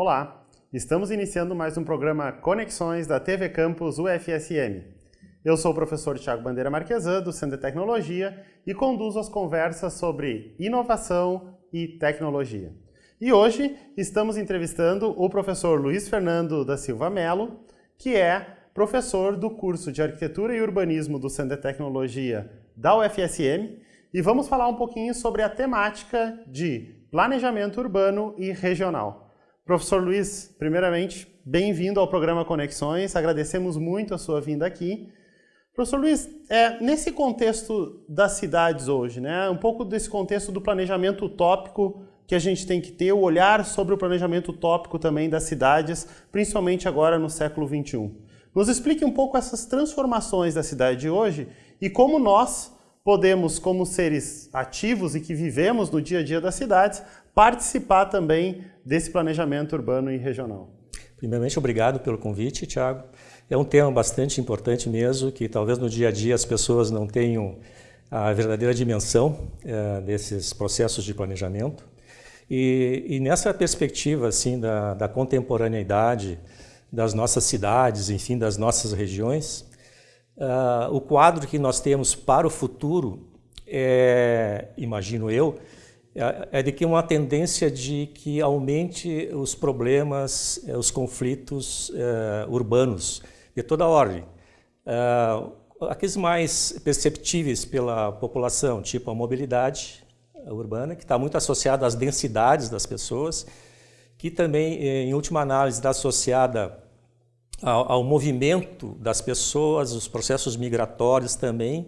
Olá, estamos iniciando mais um programa Conexões da TV Campus UFSM. Eu sou o professor Tiago Bandeira Marquesan, do Centro de Tecnologia, e conduzo as conversas sobre inovação e tecnologia. E hoje estamos entrevistando o professor Luiz Fernando da Silva Melo, que é professor do curso de Arquitetura e Urbanismo do Centro de Tecnologia da UFSM, e vamos falar um pouquinho sobre a temática de planejamento urbano e regional. Professor Luiz, primeiramente, bem-vindo ao programa Conexões, agradecemos muito a sua vinda aqui. Professor Luiz, é, nesse contexto das cidades hoje, né, um pouco desse contexto do planejamento utópico que a gente tem que ter, o olhar sobre o planejamento utópico também das cidades, principalmente agora no século XXI. Nos explique um pouco essas transformações da cidade de hoje e como nós podemos, como seres ativos e que vivemos no dia a dia das cidades, participar também desse planejamento urbano e regional. Primeiramente, obrigado pelo convite, Tiago. É um tema bastante importante mesmo, que talvez no dia a dia as pessoas não tenham a verdadeira dimensão é, desses processos de planejamento. E, e nessa perspectiva assim da, da, contemporaneidade das nossas cidades, enfim, das nossas regiões, Uh, o quadro que nós temos para o futuro, é, imagino eu, é, é de que uma tendência de que aumente os problemas, eh, os conflitos uh, urbanos de toda ordem. Uh, aqueles mais perceptíveis pela população, tipo a mobilidade urbana, que está muito associada às densidades das pessoas, que também, em última análise, está associada ao, ao movimento das pessoas, os processos migratórios também,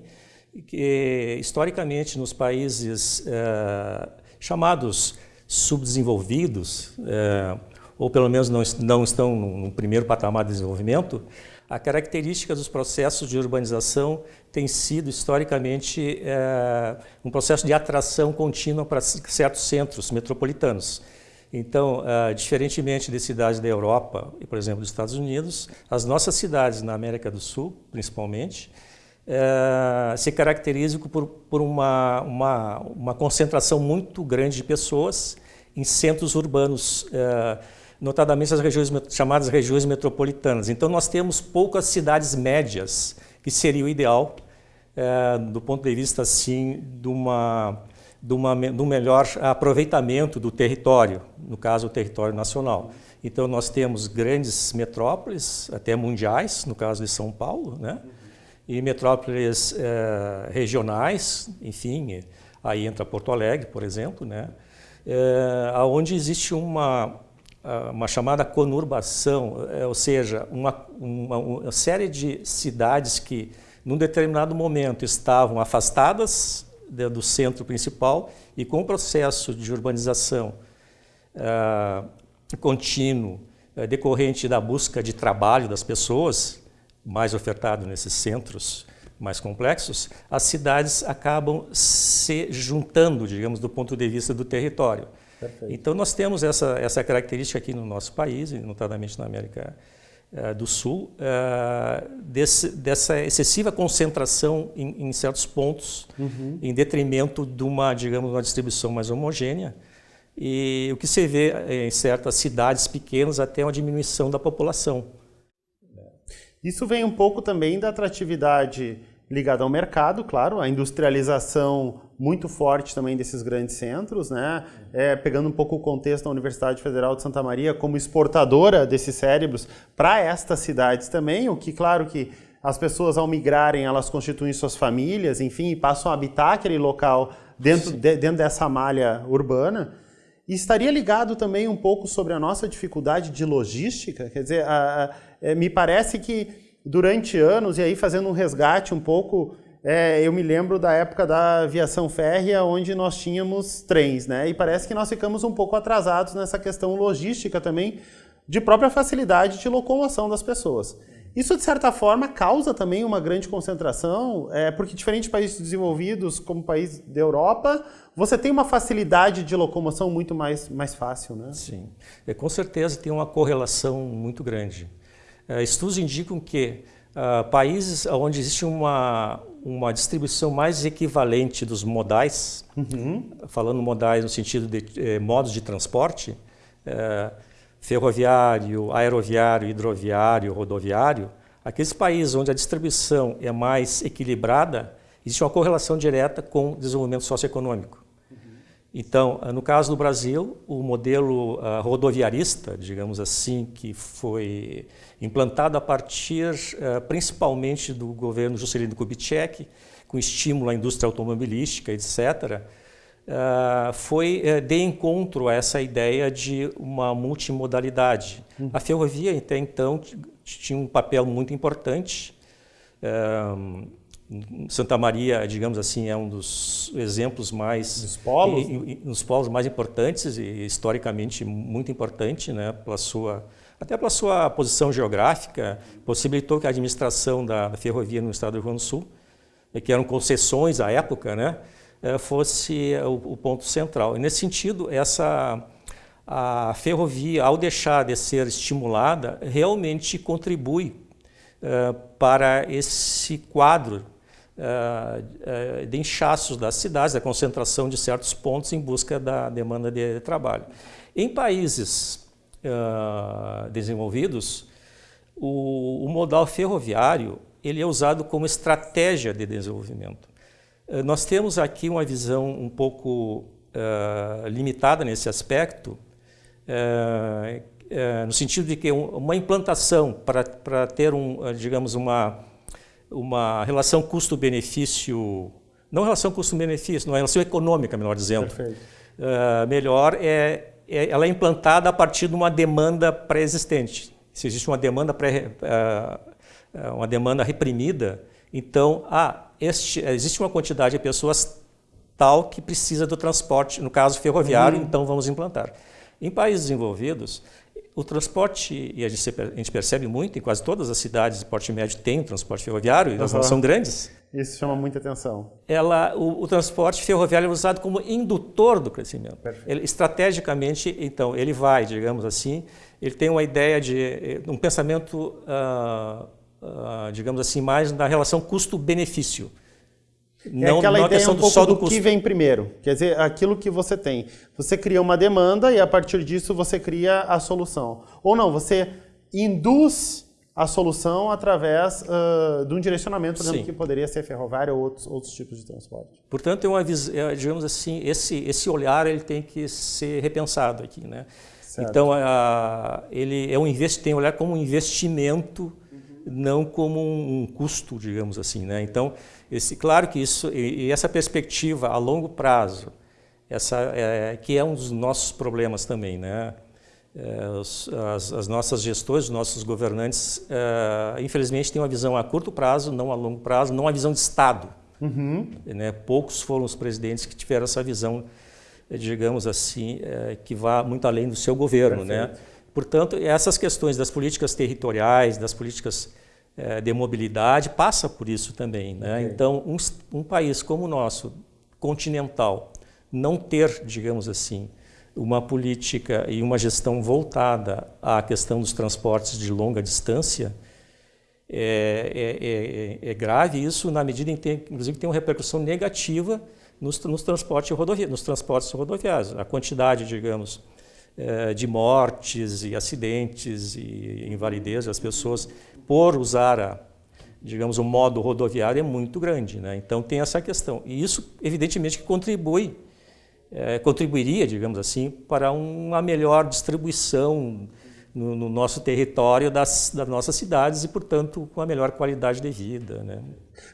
que historicamente nos países eh, chamados subdesenvolvidos, eh, ou pelo menos não, não estão no primeiro patamar de desenvolvimento, a característica dos processos de urbanização tem sido historicamente eh, um processo de atração contínua para certos centros metropolitanos. Então, uh, diferentemente de cidades da Europa e, por exemplo, dos Estados Unidos, as nossas cidades na América do Sul, principalmente, uh, se caracterizam por, por uma, uma, uma, concentração muito grande de pessoas em centros urbanos, uh, notadamente as regiões chamadas regiões metropolitanas. Então, nós temos poucas cidades médias, que seria o ideal, do ponto de vista assim, de uma de, uma, um melhor aproveitamento do território, no caso o território nacional. Então nós temos grandes metrópoles, até mundiais, no caso de São Paulo, né? E metrópoles eh, regionais, enfim, aí entra Porto Alegre, por exemplo, né? Eh, onde existe uma, uma chamada conurbação, eh, ou seja, uma, uma, uma série de cidades que, num determinado momento, estavam afastadas do centro principal e com o processo de urbanização uh, contínuo decorrente da busca de trabalho das pessoas, mais ofertado nesses centros mais complexos, as cidades acabam se juntando, digamos, do ponto de vista do território. Perfeito. Então nós temos essa, essa característica aqui no nosso país, notadamente na América uh, do Sul, uh, desse, dessa excessiva concentração em, em certos pontos, uhum. em detrimento de uma, digamos, uma distribuição mais homogênea. E o que se vê em certas cidades pequenas até uma diminuição da população. Isso vem um pouco também da atratividade ligada ao mercado, claro, a industrialização muito forte também desses grandes centros, né? É, pegando um pouco o contexto da Universidade Federal de Santa Maria como exportadora desses cérebros para estas cidades também, o que, claro, que as pessoas ao migrarem, elas constituem suas famílias, enfim, e passam a habitar aquele local dentro, de, dentro dessa malha urbana. E estaria ligado também um pouco sobre a nossa dificuldade de logística, quer dizer, a, a, é, me parece que durante anos, e aí fazendo um resgate um pouco, é, eu me lembro da época da aviação férrea, onde nós tínhamos trens, né? E parece que nós ficamos um pouco atrasados nessa questão logística também, de própria facilidade de locomoção das pessoas. Isso, de certa forma, causa também uma grande concentração, é, porque diferentes países desenvolvidos, como o país da Europa, você tem uma facilidade de locomoção muito mais, mais fácil, né? Sim, é, com certeza tem uma correlação muito grande. É, estudos indicam que uh, países onde existe uma, uma distribuição mais equivalente dos modais, uhum. falando modais no sentido de eh, modos de transporte, eh, ferroviário, aeroviário, hidroviário, rodoviário, aqueles países onde a distribuição é mais equilibrada, existe uma correlação direta com o desenvolvimento socioeconômico. Então, no caso do Brasil, o modelo uh, rodoviarista, digamos assim, que foi implantado a partir uh, principalmente do governo Juscelino Kubitschek, com estímulo à indústria automobilística, etc., uh, foi de encontro a essa ideia de uma multimodalidade. Uhum. A ferrovia, até então, tinha um papel muito importante. Uh, Santa Maria, digamos assim, é um dos exemplos mais dos polos, e, e, polos mais importantes e historicamente muito importante, né, pela sua até pela sua posição geográfica, possibilitou que a administração da, ferrovia no estado do Rio Grande do Sul, que eram concessões à época, né, eh, fosse o, o ponto central. E nesse sentido, essa a ferrovia, ao deixar de ser estimulada, realmente contribui uh, para esse quadro uh, de inchaços das cidades, da concentração de certos pontos em busca da demanda de trabalho. Em países uh, desenvolvidos, o, o, modal ferroviário ele é usado como estratégia de desenvolvimento. Nós temos aqui uma visão um pouco limitada nesse aspecto, no sentido de que uma implantação para ter, um, digamos, uma uma relação custo-benefício, não relação custo-benefício, não é relação econômica, melhor dizendo. Uh, melhor é, é, ela é implantada a partir de uma demanda pré-existente. Se existe uma demanda pré, uh, uma demanda reprimida, então ah, este, existe uma quantidade de pessoas tal que precisa do transporte, no caso ferroviário, uhum. então vamos implantar. Em países desenvolvidos, o transporte, e a gente, a gente, percebe muito, em quase todas as cidades de porte médio tem um transporte ferroviário, e elas não são grandes. Isso chama muita atenção. Ela, o, o transporte ferroviário é usado como indutor do crescimento. Ele, estrategicamente, então, ele vai, digamos assim, ele tem uma ideia de um pensamento, uh, uh, digamos assim, mais na relação custo-benefício. Não, é aquela não ideia um pouco do, do que vem primeiro, quer dizer, aquilo que você tem. Você cria uma demanda e a partir disso você cria a solução. Ou não, você induz a solução através uh, de um direcionamento, por exemplo, Sim. que poderia ser ferroviário ou outros, outros tipos de transporte. Portanto, é uma, é, digamos assim, esse, esse olhar ele tem que ser repensado aqui. Né? Então, a, ele é um invest, tem olhar como um investimento. Não como um, custo, digamos assim. Né? Então, esse, claro que isso e, essa perspectiva a longo prazo, essa é, que é um dos nossos problemas também, né? É, as, as, nossas gestões, os nossos governantes, é, infelizmente, têm uma visão a curto prazo, não a longo prazo, não uma visão de Estado. Uhum. Né? Poucos foram os presidentes que tiveram essa visão, digamos assim, é, que vá muito além do seu governo. Né? Portanto, essas questões das políticas territoriais, das políticas é, de mobilidade passa por isso também. Né? Okay. Então, um, um, país como o nosso, continental, não ter, digamos assim, uma política e uma gestão voltada à questão dos transportes de longa distância, é, é, é, é grave isso na medida em que, tem, inclusive, tem uma repercussão negativa nos, nos, transportes, rodovia, nos transportes rodoviários. A quantidade, digamos, é, de mortes e acidentes e invalidez das pessoas por usar, a, digamos, o modo rodoviário é muito grande. Né? Então tem essa questão. E isso, evidentemente, contribui, é, contribuiria, digamos assim, para uma melhor distribuição no, no nosso território das, das, nossas cidades e, portanto, com a melhor qualidade de vida. Né?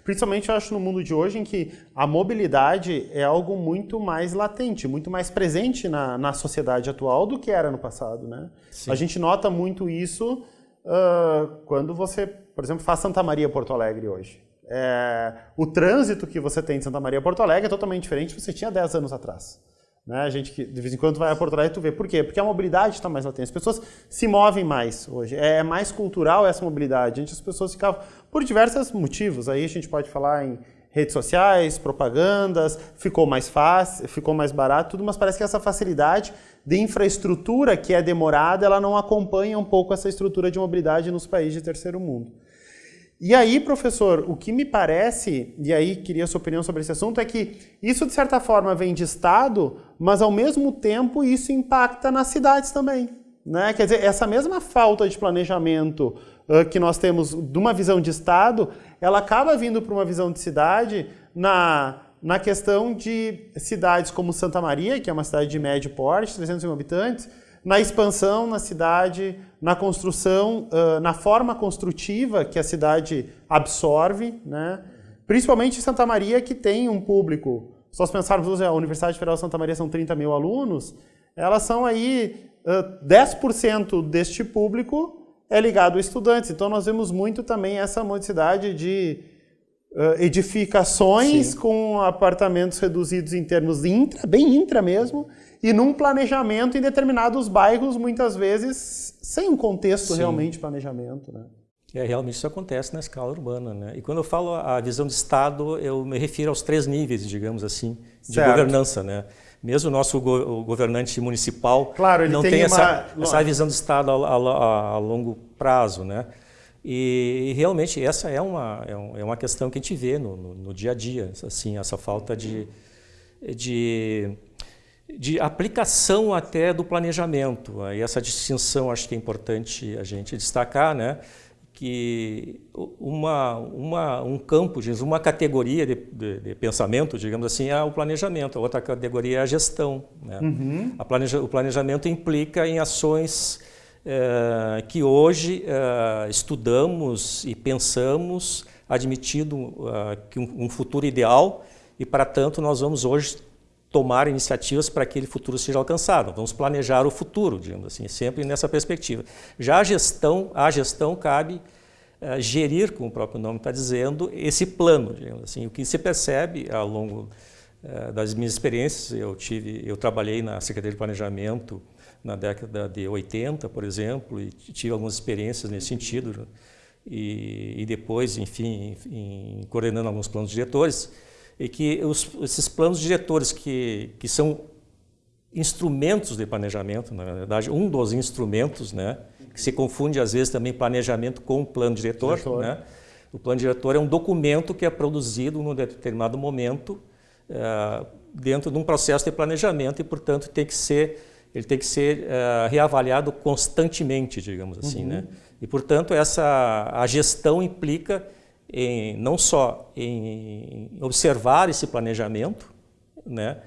Principalmente, eu acho, no mundo de hoje, em que a mobilidade é algo muito mais latente, muito mais presente na, na sociedade atual do que era no passado. Né? A gente nota muito isso uh, quando você, por exemplo, faz Santa Maria Porto Alegre hoje. É, o trânsito que você tem de Santa Maria Porto Alegre é totalmente diferente do que você tinha 10 anos atrás. Né? A gente que de vez em quando vai a Porto Alegre, tu vê. Por quê? Porque a mobilidade está mais latente. As pessoas se movem mais hoje. É mais cultural essa mobilidade. Antes as pessoas ficavam por diversos motivos. Aí a gente pode falar em redes sociais, propagandas, ficou mais fácil, ficou mais barato, tudo, mas parece que essa facilidade de infraestrutura que é demorada, ela não acompanha um pouco essa estrutura de mobilidade nos países de terceiro mundo. E aí, professor, o que me parece, e aí queria a sua opinião sobre esse assunto, é que isso de certa forma vem de Estado, mas ao mesmo tempo isso impacta nas cidades também. Né? Quer dizer, essa mesma falta de planejamento uh, que nós temos de uma visão de Estado, ela acaba vindo para uma visão de cidade na, na questão de cidades como Santa Maria, que é uma cidade de médio porte, 300 mil habitantes, na expansão na cidade, na construção, uh, na forma construtiva que a cidade absorve, né? principalmente Santa Maria, que tem um público, se nós pensarmos, a Universidade Federal de Santa Maria são 30 mil alunos, elas são aí uh, 10% deste público é ligado a estudantes. Então nós vemos muito também essa modicidade de uh, edificações Sim. com apartamentos reduzidos em termos intra, bem intra mesmo, e num planejamento em determinados bairros, muitas vezes sem um contexto Sim. realmente de planejamento. Né? É, realmente isso acontece na escala urbana. Né? E quando eu falo a visão de Estado, eu me refiro aos três níveis, digamos assim, de certo. governança. Né? Mesmo o nosso go o governante municipal claro, não tem, tem uma... essa, essa, visão de Estado a, a, a longo prazo. Né? E, e, realmente essa é uma, é, é uma questão que a gente vê no, no, no dia a dia, assim, essa falta de, de de aplicação até do planejamento. E essa distinção acho que é importante a gente destacar, né? que uma, uma, um campo, uma categoria de, de, de, pensamento, digamos assim, é o planejamento, a outra categoria é a gestão. Né? Uhum. A planeja, o planejamento implica em ações é, que hoje é, estudamos e pensamos, admitindo é, que um, um futuro ideal, e para tanto nós vamos hoje tomar iniciativas para que aquele futuro seja alcançado. Vamos planejar o futuro, digamos assim, sempre nessa perspectiva. Já a gestão, a gestão cabe uh, gerir, como o próprio nome está dizendo, esse plano, digamos assim. O que se percebe ao longo uh, das minhas experiências, eu tive, eu trabalhei na Secretaria de Planejamento na década de 80, por exemplo, e tive algumas experiências nesse sentido, e, e depois, enfim, em, coordenando alguns planos diretores, e que os, esses planos diretores que, que são instrumentos de planejamento, na verdade, um dos instrumentos, né, que se confunde às vezes também planejamento com plano diretor, diretor. Né? O plano diretor é um documento que é produzido num determinado momento uh, dentro de um processo de planejamento e, portanto, tem que ser, ele tem que ser uh, reavaliado constantemente, digamos assim. Uhum. Né? E, portanto, essa, a gestão implica em, não só em observar esse planejamento, né,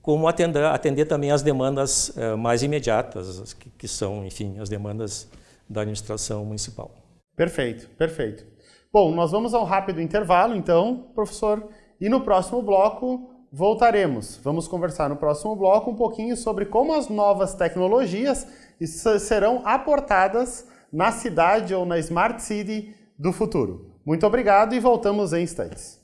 como atender, atender também as demandas uh, mais imediatas, que, que, são, enfim, as demandas da administração municipal. Perfeito, perfeito. Bom, nós vamos ao rápido intervalo, então, professor, e no próximo bloco voltaremos. Vamos conversar no próximo bloco um pouquinho sobre como as novas tecnologias serão aportadas na cidade ou na Smart City do futuro. Muito obrigado e voltamos em instantes.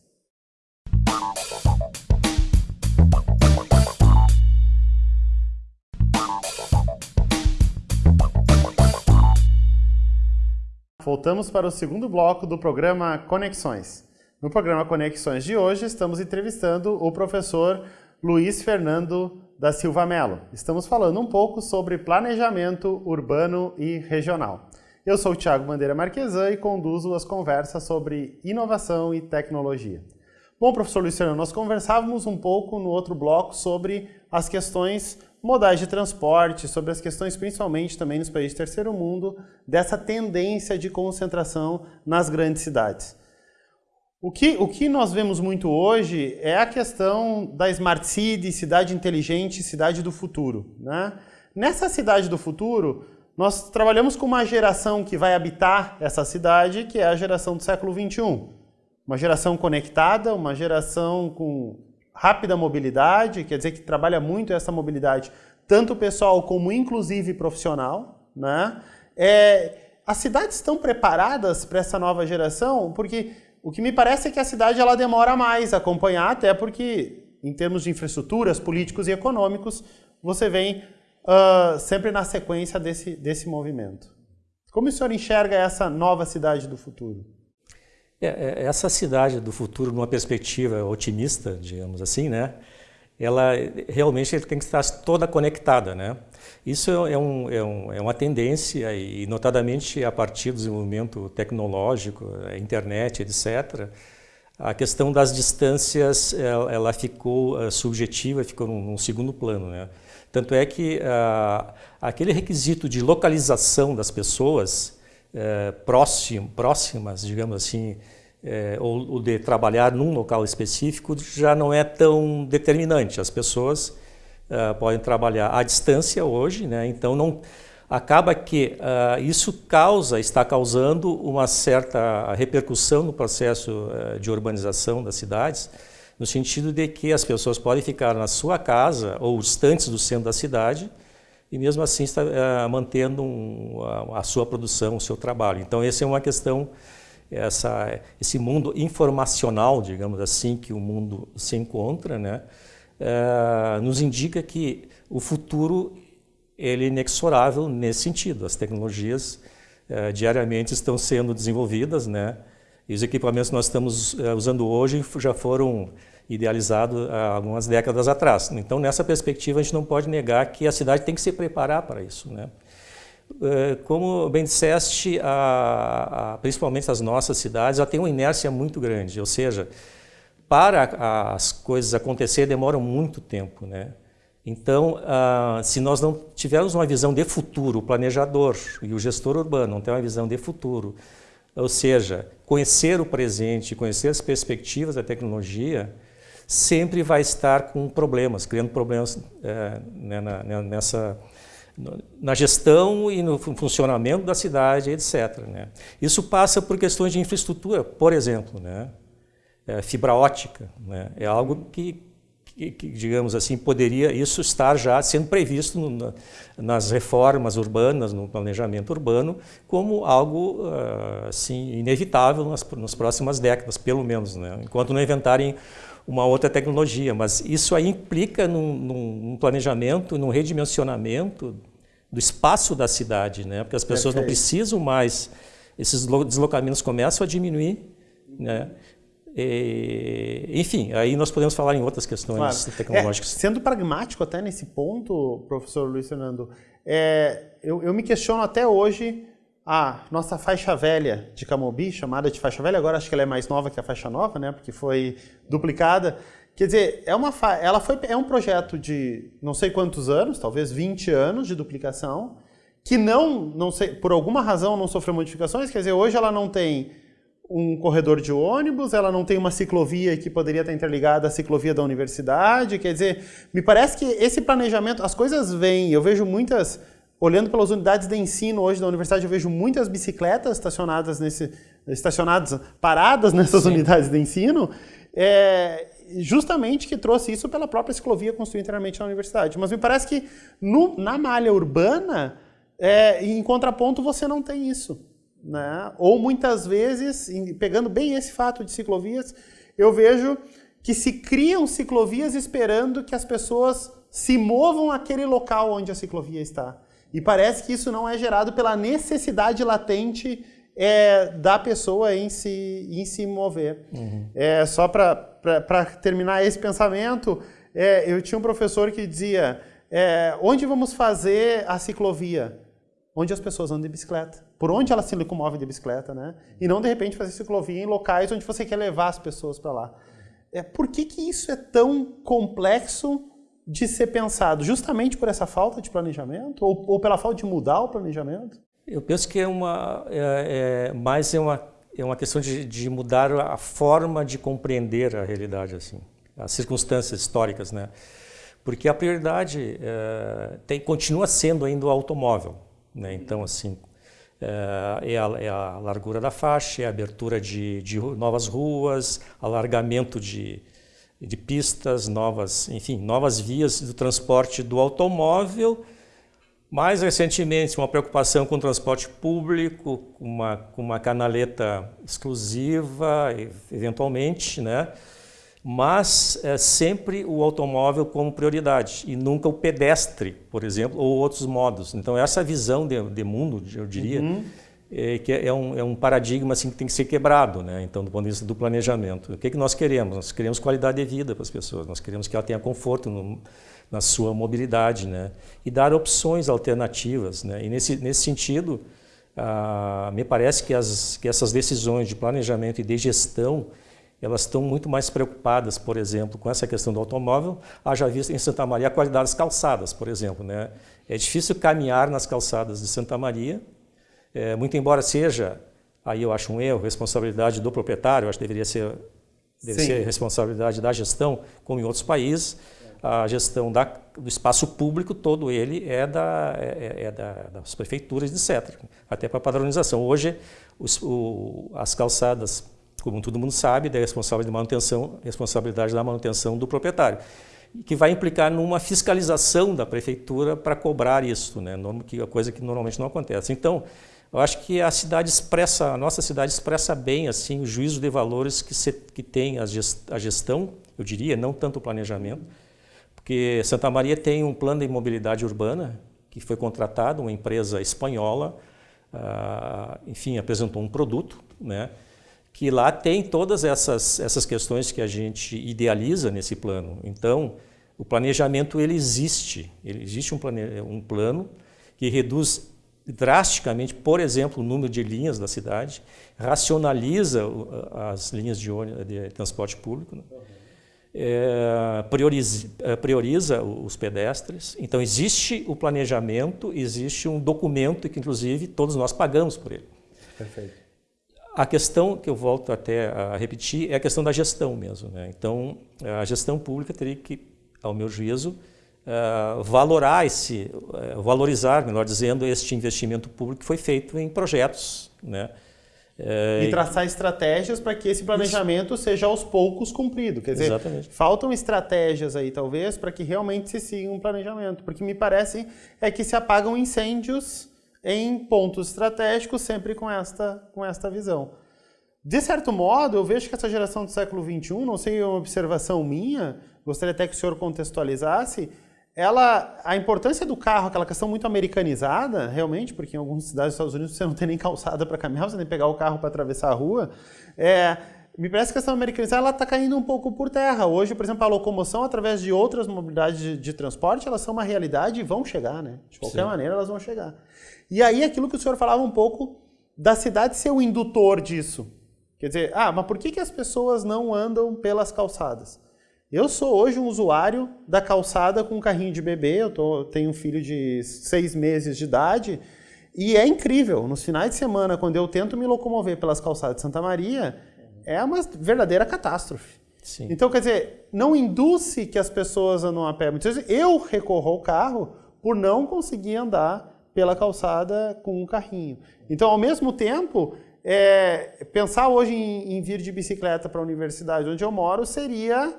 Voltamos para o segundo bloco do programa Conexões. No programa Conexões de hoje, estamos entrevistando o professor Luiz Fernando da Silva Melo. Estamos falando um pouco sobre planejamento urbano e regional. Eu sou o Thiago Bandeira Marquesan e conduzo as conversas sobre inovação e tecnologia. Bom, professor Luciano, nós conversávamos um pouco no outro bloco sobre as questões modais de transporte, sobre as questões principalmente também nos países de terceiro mundo, dessa tendência de concentração nas grandes cidades. O que, o que nós vemos muito hoje é a questão da Smart City, cidade inteligente, cidade do futuro. Né? Nessa cidade do futuro, nós trabalhamos com uma geração que vai habitar essa cidade, que é a geração do século 21. Uma geração conectada, uma geração com rápida mobilidade, quer dizer que trabalha muito essa mobilidade, tanto pessoal como inclusive profissional. Né? É, as cidades estão preparadas para essa nova geração? Porque o que me parece é que a cidade ela demora mais a acompanhar, até porque, em termos de infraestruturas, políticos e econômicos, você vem uh, sempre na sequência desse, desse movimento. Como o senhor enxerga essa nova cidade do futuro? É, é, essa cidade do futuro, numa perspectiva otimista, digamos assim, né? Ela realmente tem que estar toda conectada. Né? Isso é, um, é, um, é uma tendência, e notadamente a partir do desenvolvimento tecnológico, internet, etc., a questão das distâncias ela, ela ficou uh, subjetiva, ficou num, num, segundo plano. Né? Tanto é que uh, aquele requisito de localização das pessoas próximo, próximas, digamos assim, ou, ou, de trabalhar num local específico já não é tão determinante. As pessoas podem trabalhar à distância hoje, né? então não acaba que uh, isso causa, está causando uma certa repercussão no processo uh, de urbanização das cidades, no sentido de que as pessoas podem ficar na sua casa ou distantes do centro da cidade e mesmo assim está uh, mantendo um, a, a, sua produção, o seu trabalho. Então essa é uma questão, essa, esse mundo informacional, digamos assim, que o mundo se encontra, né, nos indica que o futuro ele é inexorável nesse sentido. As tecnologias eh, diariamente estão sendo desenvolvidas, né? E os equipamentos que nós estamos eh, usando hoje já foram idealizados há algumas décadas atrás. Então, nessa perspectiva, a gente não pode negar que a cidade tem que se preparar para isso, né? Eh, como bem disseste, a, a, principalmente as nossas cidades já têm uma inércia muito grande, ou seja, para as coisas acontecer demoram muito tempo, né? Então, ah, se nós não tivermos uma visão de futuro, o planejador e o gestor urbano não tem uma visão de futuro, ou seja, conhecer o presente, conhecer as perspectivas da tecnologia, sempre vai estar com problemas, criando problemas é, né, na, nessa, na gestão e no funcionamento da cidade, etc. Né? Isso passa por questões de infraestrutura, por exemplo, né? É, fibra ótica, né? é algo que que, que, digamos assim, poderia isso estar já sendo previsto no, nas reformas urbanas, no planejamento urbano, como algo uh, assim, inevitável nas, nas, próximas décadas, pelo menos, né? enquanto não inventarem uma outra tecnologia. Mas isso aí implica num, num planejamento, num redimensionamento do espaço da cidade, né? porque as pessoas Perfeito. não precisam mais, esses deslocamentos começam a diminuir, né? E, enfim, aí nós podemos falar em outras questões claro. tecnológicas. É, sendo pragmático até nesse ponto, professor Luiz Fernando, é, eu, eu, me questiono até hoje a nossa faixa velha de Camobi, chamada de faixa velha, agora acho que ela é mais nova que a faixa nova, né, porque foi duplicada. Quer dizer, é, uma ela foi, é um projeto de não sei quantos anos, talvez 20 anos de duplicação, que não, não sei, por alguma razão não sofreu modificações, quer dizer, hoje ela não tem um corredor de ônibus, ela não tem uma ciclovia que poderia estar interligada à ciclovia da universidade. Quer dizer, me parece que esse planejamento, as coisas vêm. Eu vejo muitas, olhando pelas unidades de ensino hoje da universidade, eu vejo muitas bicicletas estacionadas nesse, estacionadas, paradas nessas Sim. unidades de ensino. É, justamente que trouxe isso pela própria ciclovia construída inteiramente na universidade. Mas me parece que no, na malha urbana, é, em contraponto, você não tem isso. Né? Ou muitas vezes, pegando bem esse fato de ciclovias, eu vejo que se criam ciclovias esperando que as pessoas se movam àquele local onde a ciclovia está. E parece que isso não é gerado pela necessidade latente é, da pessoa em se, em se mover. Uhum. É, só para terminar esse pensamento, é, eu tinha um professor que dizia: é, onde vamos fazer a ciclovia? Onde as pessoas andam de bicicleta por onde ela se locomove de bicicleta, né? E não de repente fazer ciclovia em locais onde você quer levar as pessoas para lá. É, por que, que isso é tão complexo de ser pensado? Justamente por essa falta de planejamento ou, ou pela falta de mudar o planejamento? Eu penso que é uma é, é, mais é uma é uma questão de, de, mudar a forma de compreender a realidade assim, as circunstâncias históricas, né? Porque a prioridade é, tem, continua sendo ainda o automóvel, né? Então assim é, é a, é a, largura da faixa, é a abertura de, de novas ruas, alargamento de, de pistas, novas, enfim, novas vias do transporte do automóvel. Mais recentemente, uma preocupação com o transporte público, uma, com uma canaleta exclusiva, eventualmente, né? mas é sempre o automóvel como prioridade e nunca o pedestre, por exemplo, ou outros modos. Então essa visão de, de mundo, eu diria, uhum. é, que é um, é um, paradigma assim, que tem que ser quebrado, né? então do ponto de vista do planejamento. O que, é que nós queremos? Nós queremos qualidade de vida para as pessoas, nós queremos que ela tenha conforto no, na sua mobilidade né? e dar opções alternativas. Né? E nesse, nesse sentido, ah, me parece que, as, que essas decisões de planejamento e de gestão elas estão muito mais preocupadas, por exemplo, com essa questão do automóvel, haja visto em Santa Maria a qualidade das calçadas, por exemplo. Né? É difícil caminhar nas calçadas de Santa Maria, é, muito embora seja, aí eu acho um erro, responsabilidade do proprietário, acho que deveria ser, deve ser responsabilidade da gestão, como em outros países, a gestão da, do espaço público, todo ele é, da, é, é, é da, das prefeituras, etc. Até para padronização. Hoje, os, o, as calçadas como todo mundo sabe, da responsabilidade de manutenção, responsabilidade da manutenção do proprietário, que vai implicar numa fiscalização da prefeitura para cobrar isso, né? que é coisa que normalmente não acontece. Então, eu acho que a cidade expressa, a nossa cidade expressa bem assim o juízo de valores que, se, que tem a gestão, eu diria, não tanto o planejamento, porque Santa Maria tem um plano de mobilidade urbana que foi contratado, uma empresa espanhola, ah, enfim, apresentou um produto, né? que lá tem todas essas, essas questões que a gente idealiza nesse plano. Então, o planejamento ele existe, ele existe um, plane, um plano que reduz drasticamente, por exemplo, o número de linhas da cidade, racionaliza as linhas de, ônibus, de transporte público, né? É, prioriza, é, prioriza, os pedestres. Então, existe o planejamento, existe um documento que, inclusive, todos nós pagamos por ele. Perfeito. A questão que eu volto até a repetir é a questão da gestão mesmo. Né? Então, a gestão pública teria que, ao meu juízo, uh, valorar esse, uh, valorizar, melhor dizendo, este investimento público que foi feito em projetos, né? Uh, e traçar estratégias para que esse planejamento isso. seja aos poucos cumprido. Quer dizer, Exatamente. faltam estratégias aí, talvez, para que realmente se siga um planejamento. Porque me parece é que se apagam incêndios em pontos estratégicos, sempre com esta, com esta visão. De certo modo, eu vejo que essa geração do século XXI, não sei, é uma observação minha, gostaria até que o senhor contextualizasse, ela, a importância do carro, aquela questão muito americanizada, realmente, porque em algumas cidades dos Estados Unidos você não tem nem calçada para caminhar, você tem que pegar o carro para atravessar a rua, é, me parece que a questão americanizada está caindo um pouco por terra. Hoje, por exemplo, a locomoção através de outras mobilidades de, de transporte, elas são uma realidade e vão chegar, né? De qualquer Sim. maneira, elas vão chegar. E aí, aquilo que o senhor falava um pouco da cidade ser o indutor disso. Quer dizer, ah, mas por que, que as pessoas não andam pelas calçadas? Eu sou hoje um usuário da calçada com um carrinho de bebê, eu tô, tenho um filho de seis meses de idade, e é incrível. Nos finais de semana, quando eu tento me locomover pelas calçadas de Santa Maria, é uma verdadeira catástrofe. Sim. Então, quer dizer, não induce que as pessoas andam a pé. Muitas vezes eu recorro ao carro por não conseguir andar pela calçada com um carrinho. Então, ao mesmo tempo, é, pensar hoje em, em, vir de bicicleta para a universidade onde eu moro seria,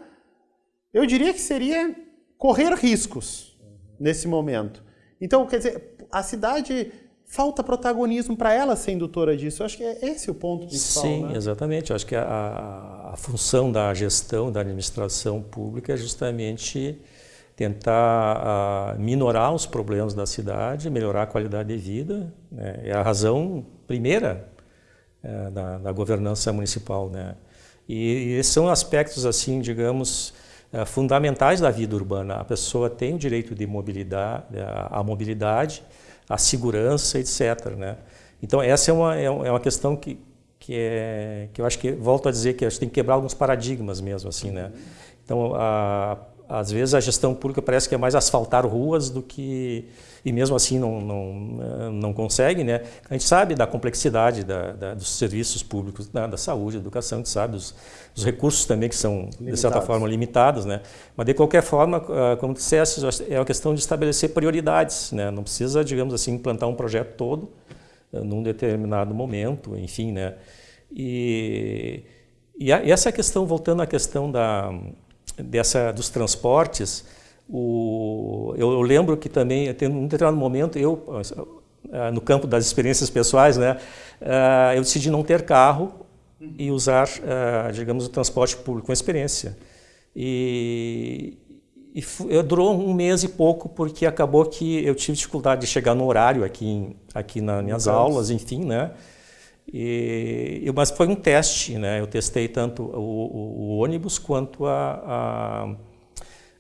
eu diria que seria correr riscos nesse momento. Então, quer dizer, a cidade falta protagonismo para ela ser indutora disso. Eu acho que é esse o ponto principal. Sim, né? exatamente. Eu acho que a, a, a função da gestão, da administração pública é justamente tentar uh, minorar os problemas da cidade, melhorar a qualidade de vida. Né? É a razão primeira uh, da, da, governança municipal. Né? E, e, esses são aspectos, assim, digamos, fundamentais da vida urbana. A pessoa tem o direito de mobilidade, a mobilidade, a segurança, etc. Né? Então, essa é uma, é, é uma questão que, que, é, que eu acho que, volto a dizer, que a gente tem que quebrar alguns paradigmas mesmo. assim, né? Então, a às vezes a gestão pública parece que é mais asfaltar ruas do que e mesmo assim não não, não consegue, né? A gente sabe da complexidade da, da, dos serviços públicos, da, da, saúde, da educação, a gente sabe dos, dos recursos também que são limitados. de certa forma limitados, né? Mas de qualquer forma, ah, como disseste, é uma questão de estabelecer prioridades, né? Não precisa, digamos assim, implantar um projeto todo ah, num determinado momento, enfim, né? E, a, e essa questão voltando à questão da dessa, dos transportes, o, eu, eu, lembro que também, em um determinado momento, eu, ah, no campo das experiências pessoais, né, ah, eu decidi não ter carro e usar, ah, digamos, o transporte público com experiência. E, e durou um mês e pouco, porque acabou que eu tive dificuldade de chegar no horário aqui, aqui nas minhas aulas, enfim, né? E, mas foi um teste, né? Eu testei tanto o, o, o ônibus quanto a,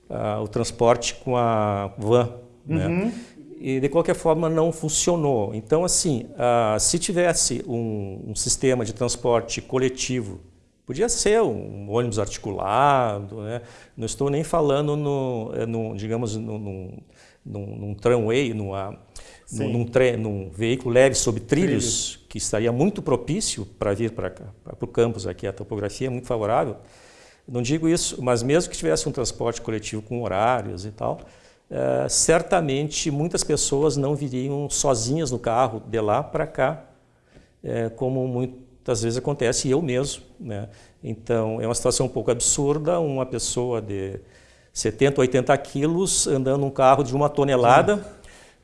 a, a, o transporte com a van, né? uhum. né? E de qualquer forma não funcionou. Então, assim, se tivesse um, um, sistema de transporte coletivo, Podia ser um ônibus articulado, né? não estou nem falando no, eh, no digamos, no, no, num, num tramway, numa, num, num, num, veículo leve sobre trilhos, Trilho. que estaria muito propício para vir para o campus aqui, a topografia é muito favorável. Não digo isso, mas mesmo que tivesse um transporte coletivo com horários e tal, é, certamente muitas pessoas não viriam sozinhas no carro de lá para cá, é, como muitas vezes acontece, e eu mesmo. Né? Então, é uma situação um pouco absurda, uma pessoa de 70, 80 quilos andando num carro de uma tonelada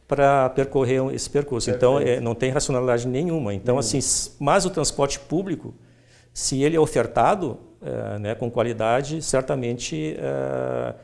para percorrer esse percurso. Então, é, não tem racionalidade nenhuma. Então, assim, mas o transporte público, se ele é ofertado é, né, com qualidade, certamente é,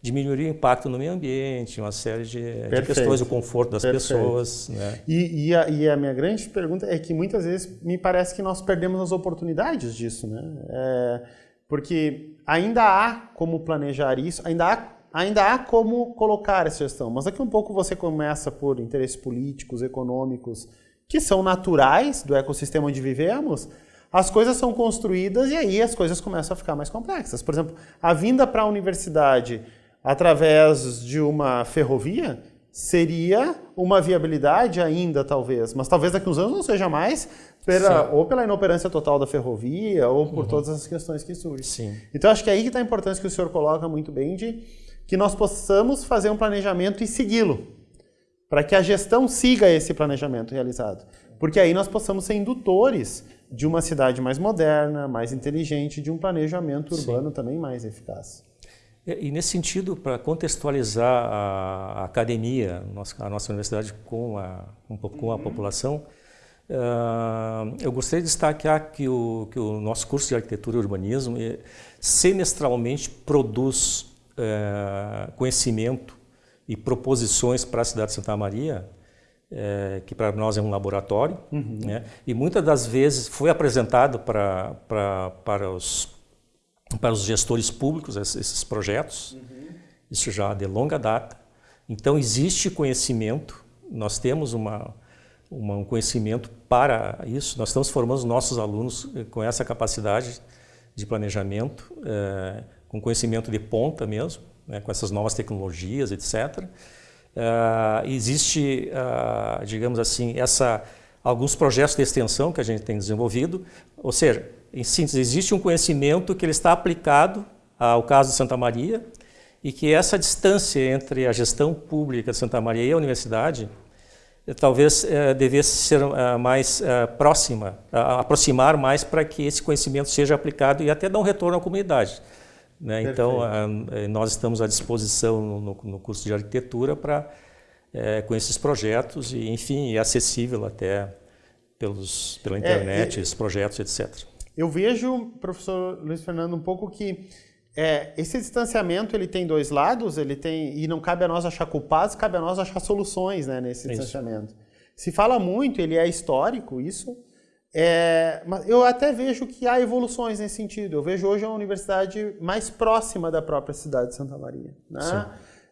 diminuiria o impacto no meio ambiente, uma série de, de questões, o conforto das Perfeito. pessoas. Né? E, e, a, e, a, minha grande pergunta é que muitas vezes me parece que nós perdemos as oportunidades disso. Né? É, porque ainda há como planejar isso, ainda há ainda há como colocar essa gestão, mas daqui um pouco você começa por interesses políticos, econômicos, que são naturais do ecossistema onde vivemos, as coisas são construídas e aí as coisas começam a ficar mais complexas. Por exemplo, a vinda para a universidade através de uma ferrovia seria uma viabilidade ainda, talvez, mas talvez daqui uns anos não seja mais, pela, ou pela inoperância total da ferrovia, ou por uhum. todas as questões que surgem. Sim. Então, acho que é aí que está a importância que o senhor coloca muito bem de que nós possamos fazer um planejamento e segui-lo, para que a gestão siga esse planejamento realizado. Porque aí nós possamos ser indutores de uma cidade mais moderna, mais inteligente, de um planejamento urbano Sim. também mais eficaz. E, nesse sentido, para contextualizar a, academia, a nossa universidade com a, com a uhum. população, uh, eu gostaria de destacar que o, que o nosso curso de arquitetura e urbanismo semestralmente produz é, conhecimento e proposições para a cidade de Santa Maria, é, que para nós é um laboratório, uhum. né? e muitas das vezes foi apresentado para, para, para, os, para os gestores públicos esses projetos, uhum. isso já de longa data. Então existe conhecimento, nós temos uma, uma, um conhecimento para isso, nós estamos formando os nossos alunos com essa capacidade de planejamento, é, com conhecimento de ponta mesmo, né, com essas novas tecnologias, etc. Uh, ah, existe, uh, digamos assim, essa, alguns projetos de extensão que a gente tem desenvolvido, ou seja, em síntese, existe um conhecimento que ele está aplicado ao caso de Santa Maria e que essa distância entre a gestão pública de Santa Maria e a universidade eh, talvez eh, devesse ser uh, mais uh, próxima, uh, aproximar mais para que esse conhecimento seja aplicado e até dar um retorno à comunidade. Né? Então, a, eh, nós estamos à disposição no, no curso de arquitetura para é, com esses projetos e, enfim, é acessível até pelos, pela é, internet, é, esses projetos, etc. Eu vejo, professor Luiz Fernando, um pouco que é, esse distanciamento ele tem dois lados, ele tem e não cabe a nós achar culpados, cabe a nós achar soluções né, nesse distanciamento. Isso. Se fala muito, ele é histórico, isso, é, eu até vejo que há evoluções nesse sentido. Eu vejo hoje a universidade mais próxima da própria cidade de Santa Maria. Né?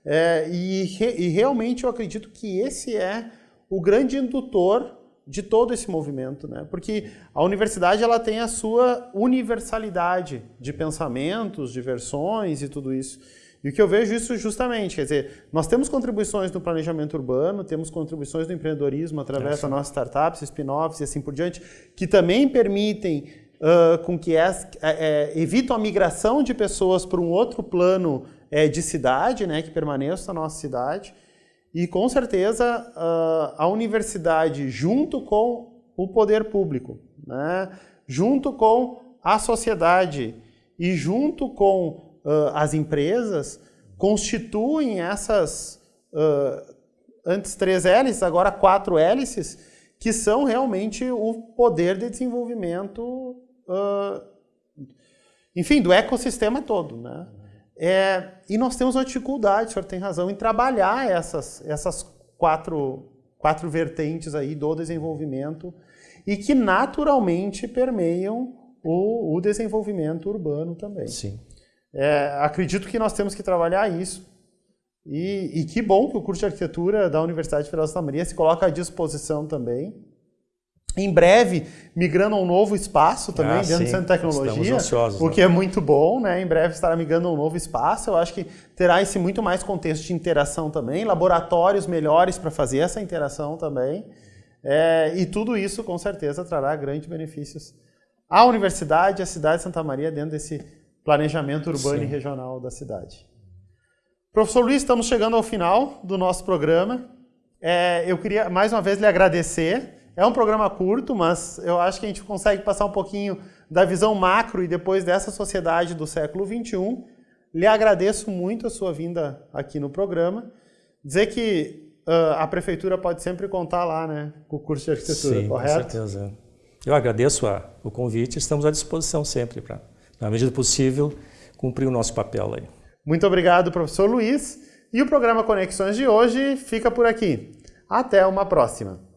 É, e, e, realmente eu acredito que esse é o grande indutor de todo esse movimento, né? Porque a universidade ela tem a sua universalidade de pensamentos, de versões e tudo isso. E o que eu vejo isso justamente, quer dizer, nós temos contribuições no planejamento urbano, temos contribuições no empreendedorismo através é, das nossas startups, spin-offs e assim por diante, que também permitem uh, com que é, é, evitam a migração de pessoas para um outro plano é, de cidade, né, que permaneça na nossa cidade. E com certeza uh, a universidade, junto com o poder público, né, junto com a sociedade e junto com uh, as empresas constituem essas uh, antes três hélices, agora quatro hélices, que são realmente o poder de desenvolvimento, uh, enfim, do ecossistema todo, né? É, e nós temos uma dificuldade, o senhor tem razão, em trabalhar essas, essas quatro, quatro vertentes aí do desenvolvimento e que naturalmente permeiam o, o desenvolvimento urbano também. Sim. É, acredito que nós temos que trabalhar isso. E, e, que bom que o curso de arquitetura da Universidade Federal de Santa Maria se coloca à disposição também em breve migrando a um novo espaço também ah, dentro sim. do Centro de Tecnologia, ansiosos, o né? que é muito bom, né? Em breve estará migrando a um novo espaço. Eu acho que terá esse muito mais contexto de interação também, laboratórios melhores para fazer essa interação também. É, e tudo isso, com certeza, trará grandes benefícios à universidade à cidade de Santa Maria dentro desse planejamento urbano sim. e regional da cidade. Professor Luiz, estamos chegando ao final do nosso programa. É, eu queria mais uma vez lhe agradecer é um programa curto, mas eu acho que a gente consegue passar um pouquinho da visão macro e depois dessa sociedade do século XXI. Lhe agradeço muito a sua vinda aqui no programa. Dizer que uh, a prefeitura pode sempre contar lá, né, com o curso de arquitetura, Sim, correto? com certeza. Eu agradeço a, o convite, estamos à disposição sempre para, na medida possível, cumprir o nosso papel aí. Muito obrigado, professor Luiz. E o programa Conexões de hoje fica por aqui. Até uma próxima.